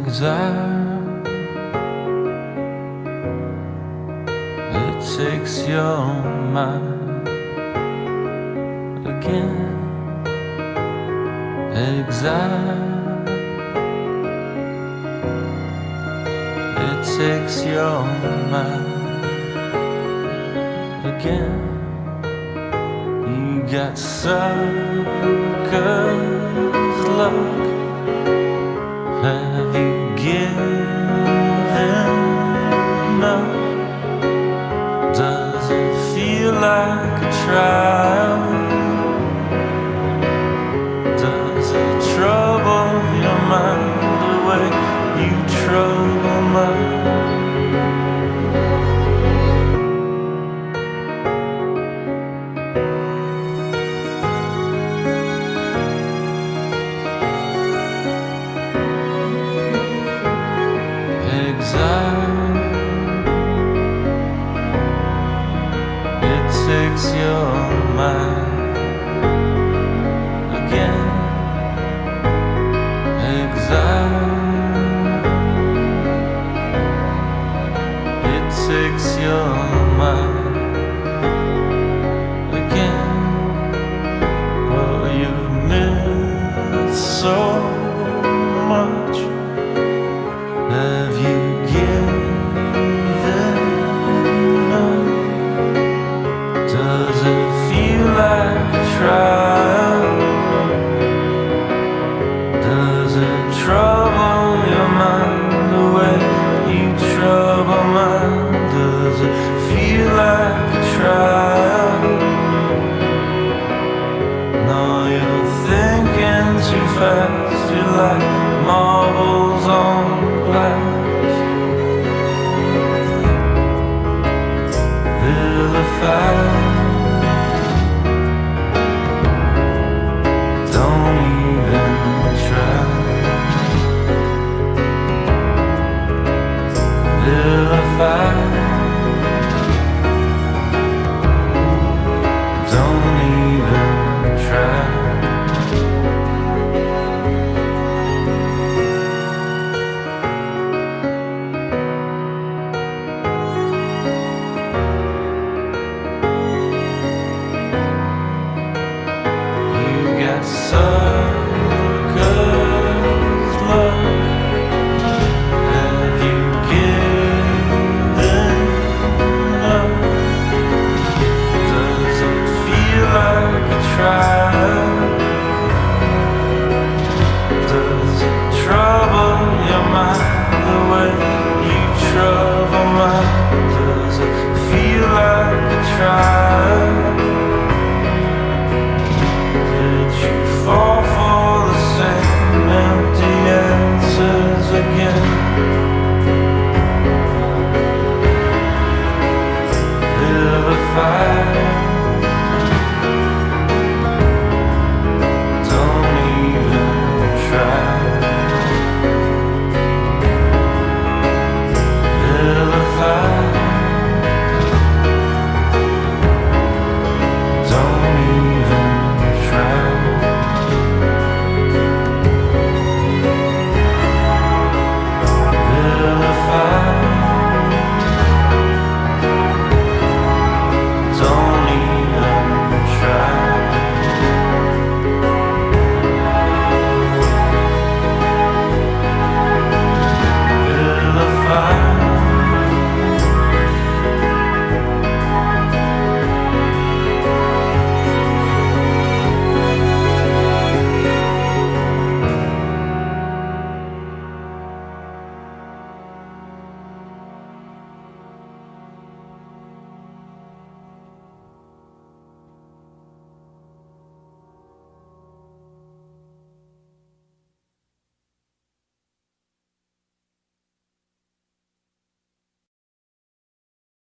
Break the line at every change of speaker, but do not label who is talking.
exile. It takes your mind again. Exile. It takes your mind again. You got suckers luck have you given? Fix your mind again. but you've missed so fast You're like marbles on glass. Vilified Don't try.